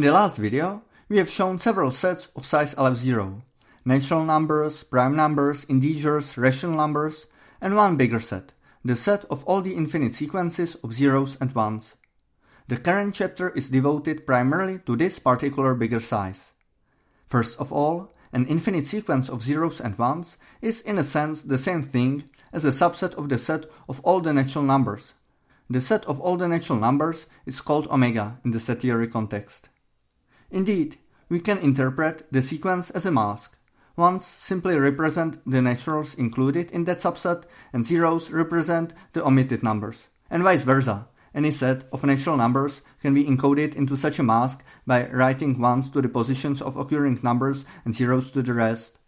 In the last video, we have shown several sets of size aleph 0, natural numbers, prime numbers, integers, rational numbers, and one bigger set, the set of all the infinite sequences of zeros and ones. The current chapter is devoted primarily to this particular bigger size. First of all, an infinite sequence of zeros and ones is in a sense the same thing as a subset of the set of all the natural numbers. The set of all the natural numbers is called omega in the set theory context. Indeed, we can interpret the sequence as a mask. Ones simply represent the naturals included in that subset and zeros represent the omitted numbers, and vice versa. Any set of natural numbers can be encoded into such a mask by writing ones to the positions of occurring numbers and zeros to the rest.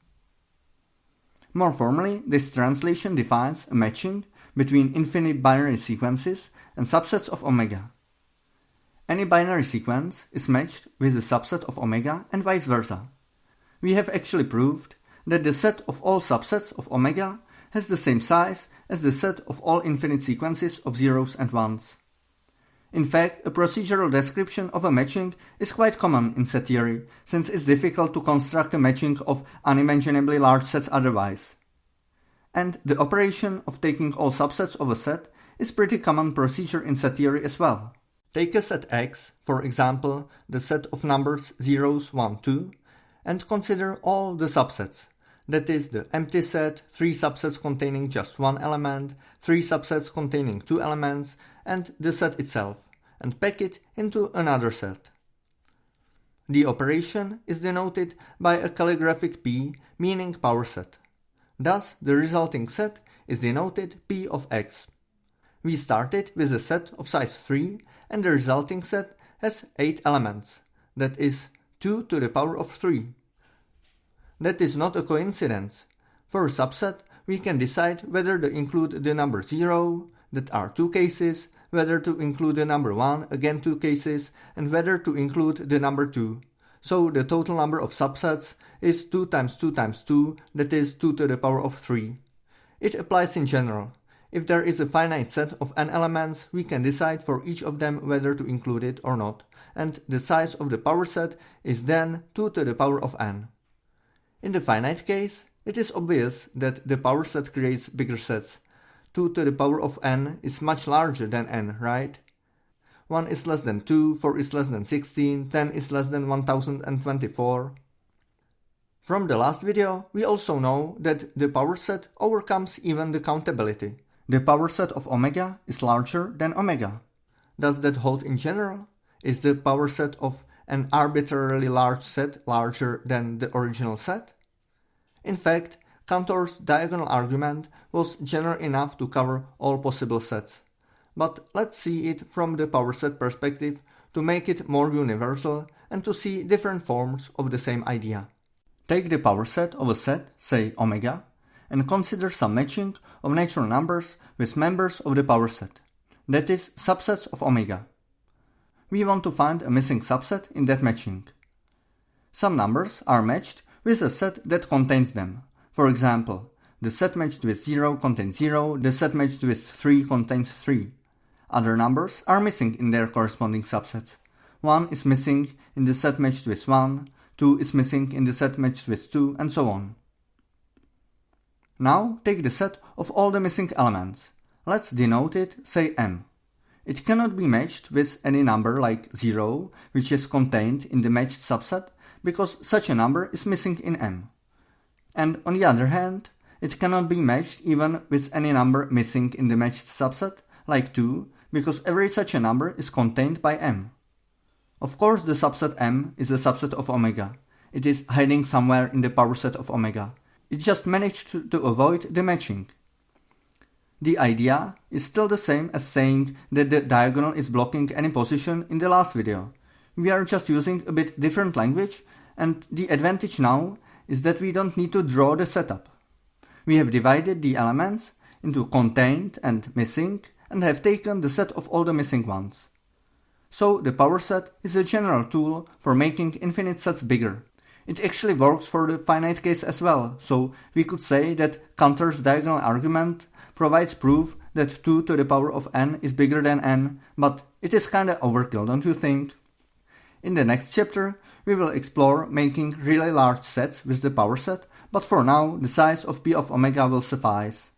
More formally, this translation defines a matching between infinite binary sequences and subsets of omega. Any binary sequence is matched with a subset of omega and vice versa. We have actually proved that the set of all subsets of omega has the same size as the set of all infinite sequences of zeros and ones. In fact, a procedural description of a matching is quite common in set theory, since it's difficult to construct a matching of unimaginably large sets otherwise. And the operation of taking all subsets of a set is pretty common procedure in set theory as well. Take a set X, for example, the set of numbers zeros, 1, 2, and consider all the subsets. That is the empty set, three subsets containing just one element, three subsets containing two elements, and the set itself, and pack it into another set. The operation is denoted by a calligraphic P meaning power set. Thus, the resulting set is denoted P of x. We started with a set of size 3 and the resulting set has 8 elements, that is 2 to the power of 3. That is not a coincidence. For a subset, we can decide whether to include the number 0, that are two cases, whether to include the number 1, again two cases, and whether to include the number 2. So the total number of subsets is 2 times 2 times 2, that is 2 to the power of 3. It applies in general. If there is a finite set of n elements, we can decide for each of them whether to include it or not, and the size of the power set is then 2 to the power of n. In the finite case, it is obvious that the power set creates bigger sets, 2 to the power of n is much larger than n, right? 1 is less than 2, 4 is less than 16, 10 is less than 1024. From the last video, we also know that the power set overcomes even the countability. The power set of omega is larger than omega. Does that hold in general? Is the power set of an arbitrarily large set larger than the original set? In fact, Cantor's diagonal argument was general enough to cover all possible sets. But let's see it from the power set perspective to make it more universal and to see different forms of the same idea. Take the power set of a set, say omega, and consider some matching of natural numbers with members of the power set, that is, subsets of omega. We want to find a missing subset in that matching. Some numbers are matched with a set that contains them, for example, the set matched with 0 contains 0, the set matched with 3 contains 3. Other numbers are missing in their corresponding subsets. 1 is missing in the set matched with 1, 2 is missing in the set matched with 2, and so on. Now take the set of all the missing elements. Let's denote it, say m. It cannot be matched with any number like 0, which is contained in the matched subset, because such a number is missing in m and on the other hand, it cannot be matched even with any number missing in the matched subset, like 2, because every such a number is contained by m. Of course the subset m is a subset of omega. It is hiding somewhere in the power set of omega. It just managed to, to avoid the matching. The idea is still the same as saying that the diagonal is blocking any position in the last video. We are just using a bit different language and the advantage now is that we don't need to draw the setup. We have divided the elements into contained and missing and have taken the set of all the missing ones. So the power set is a general tool for making infinite sets bigger. It actually works for the finite case as well, so we could say that Cantor's diagonal argument provides proof that 2 to the power of n is bigger than n, but it is kinda overkill, don't you think? In the next chapter, we will explore making really large sets with the power set, but for now the size of P of omega will suffice.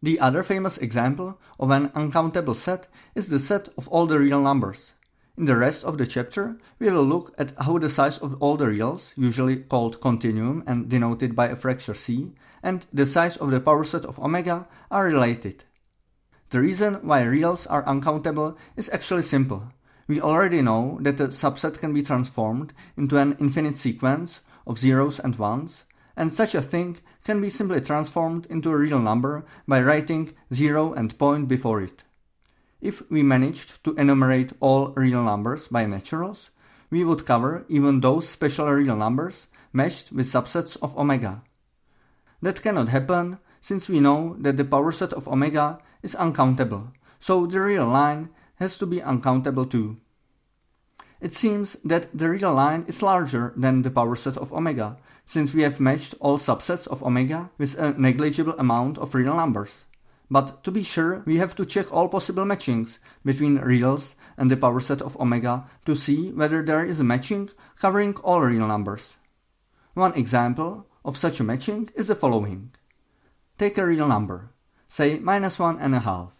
The other famous example of an uncountable set is the set of all the real numbers. In the rest of the chapter, we will look at how the size of all the reals, usually called continuum and denoted by a Fraktur c, and the size of the power set of omega are related. The reason why reals are uncountable is actually simple. We already know that a subset can be transformed into an infinite sequence of zeros and ones, and such a thing can be simply transformed into a real number by writing 0 and point before it. If we managed to enumerate all real numbers by naturals, we would cover even those special real numbers matched with subsets of omega. That cannot happen since we know that the power set of omega is uncountable, so the real line has to be uncountable too. It seems that the real line is larger than the power set of omega, since we have matched all subsets of omega with a negligible amount of real numbers. But to be sure, we have to check all possible matchings between reals and the power set of omega to see whether there is a matching covering all real numbers. One example of such a matching is the following. Take a real number, say minus one and a half.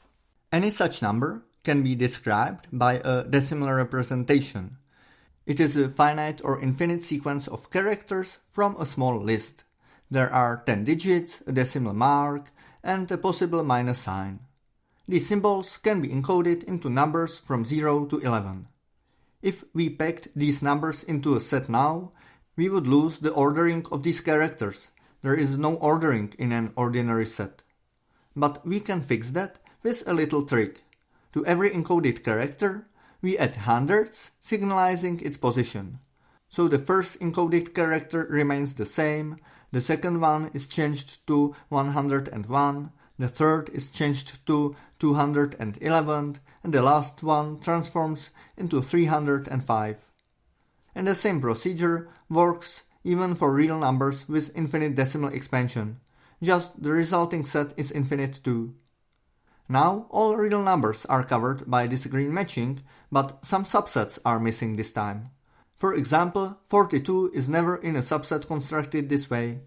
Any such number can be described by a decimal representation. It is a finite or infinite sequence of characters from a small list. There are 10 digits, a decimal mark, and a possible minus sign. These symbols can be encoded into numbers from 0 to 11. If we packed these numbers into a set now, we would lose the ordering of these characters. There is no ordering in an ordinary set. But we can fix that with a little trick. To every encoded character, we add hundreds, signalizing its position. So the first encoded character remains the same, the second one is changed to 101, the third is changed to 211, and the last one transforms into 305. And the same procedure works even for real numbers with infinite decimal expansion, just the resulting set is infinite too. Now all real numbers are covered by this green matching, but some subsets are missing this time. For example, 42 is never in a subset constructed this way.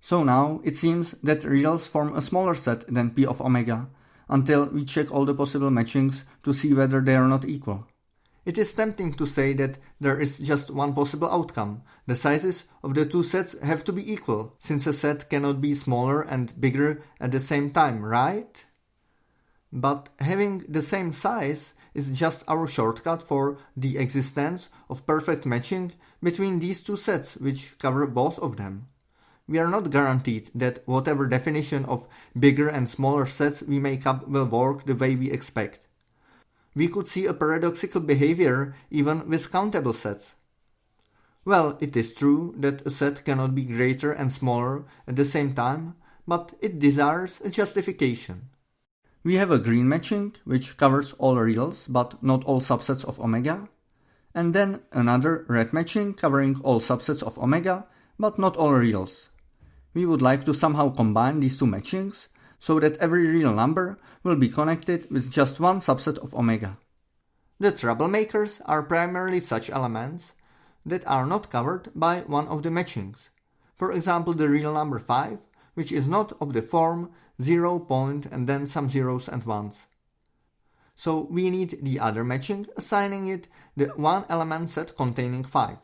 So now it seems that reals form a smaller set than P of omega, until we check all the possible matchings to see whether they are not equal. It is tempting to say that there is just one possible outcome. The sizes of the two sets have to be equal, since a set cannot be smaller and bigger at the same time, right? But having the same size is just our shortcut for the existence of perfect matching between these two sets which cover both of them. We are not guaranteed that whatever definition of bigger and smaller sets we make up will work the way we expect. We could see a paradoxical behavior even with countable sets. Well, it is true that a set cannot be greater and smaller at the same time, but it desires a justification. We have a green matching, which covers all reals but not all subsets of omega, and then another red matching covering all subsets of omega but not all reals. We would like to somehow combine these two matchings so that every real number will be connected with just one subset of omega. The troublemakers are primarily such elements that are not covered by one of the matchings. For example, the real number 5, which is not of the form 0 point and then some zeros and ones. So we need the other matching, assigning it the one element set containing 5.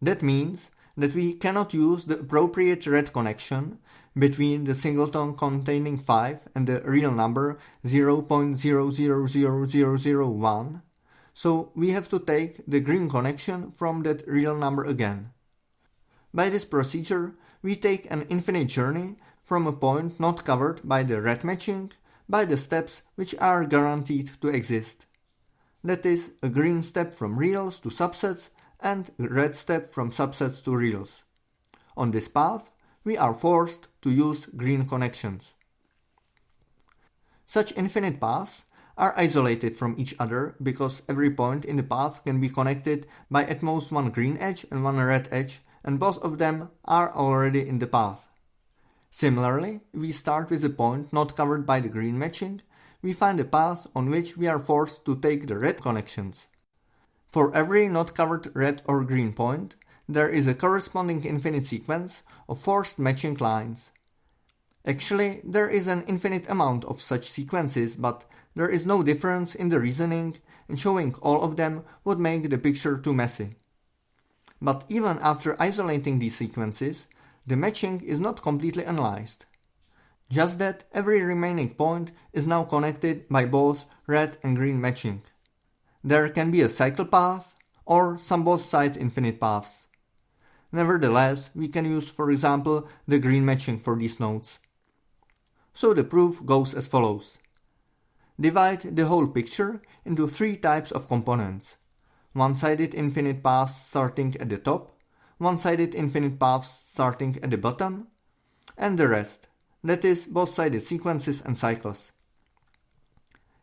That means that we cannot use the appropriate red connection between the singleton containing 5 and the real number 0.000001, so we have to take the green connection from that real number again. By this procedure, we take an infinite journey from a point not covered by the red matching by the steps which are guaranteed to exist. That is, a green step from reals to subsets and a red step from subsets to reals. On this path, we are forced to use green connections. Such infinite paths are isolated from each other because every point in the path can be connected by at most one green edge and one red edge, and both of them are already in the path. Similarly, we start with a point not covered by the green matching, we find a path on which we are forced to take the red connections. For every not covered red or green point, there is a corresponding infinite sequence of forced matching lines. Actually, there is an infinite amount of such sequences, but there is no difference in the reasoning, and showing all of them would make the picture too messy. But even after isolating these sequences, the matching is not completely analyzed. Just that every remaining point is now connected by both red and green matching. There can be a cycle path or some both sides infinite paths. Nevertheless, we can use for example the green matching for these nodes. So the proof goes as follows. Divide the whole picture into three types of components. One-sided infinite paths starting at the top, one-sided infinite paths starting at the bottom, and the rest, that is, both-sided sequences and cycles.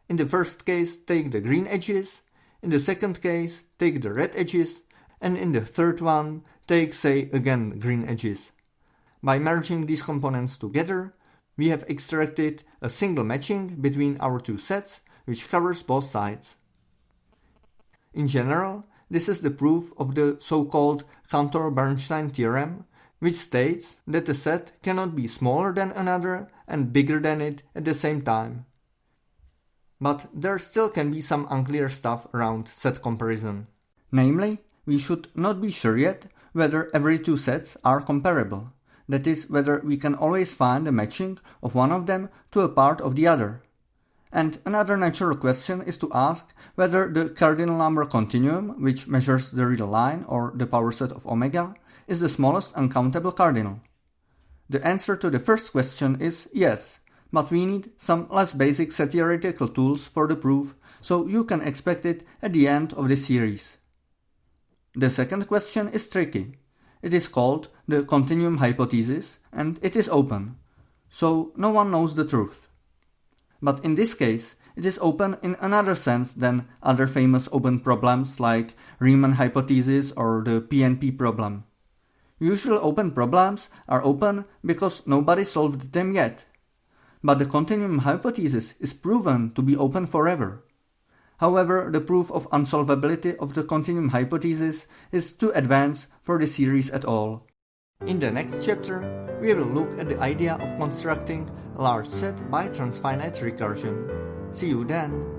In the first case, take the green edges, in the second case, take the red edges, and in the third one, take, say, again green edges. By merging these components together, we have extracted a single matching between our two sets which covers both sides. In general, this is the proof of the so-called Cantor-Bernstein theorem, which states that a set cannot be smaller than another and bigger than it at the same time. But there still can be some unclear stuff around set comparison. Namely, we should not be sure yet whether every two sets are comparable that is, whether we can always find a matching of one of them to a part of the other. And another natural question is to ask whether the cardinal number continuum, which measures the real line or the power set of omega, is the smallest uncountable cardinal. The answer to the first question is yes, but we need some less basic set theoretical tools for the proof, so you can expect it at the end of the series. The second question is tricky. It is called the continuum hypothesis and it is open, so no one knows the truth. But in this case, it is open in another sense than other famous open problems like Riemann hypothesis or the PNP problem. Usual open problems are open because nobody solved them yet. But the continuum hypothesis is proven to be open forever. However, the proof of unsolvability of the continuum hypothesis is too advanced for the series at all. In the next chapter, we will look at the idea of constructing a large set by transfinite recursion. See you then!